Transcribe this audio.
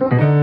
Música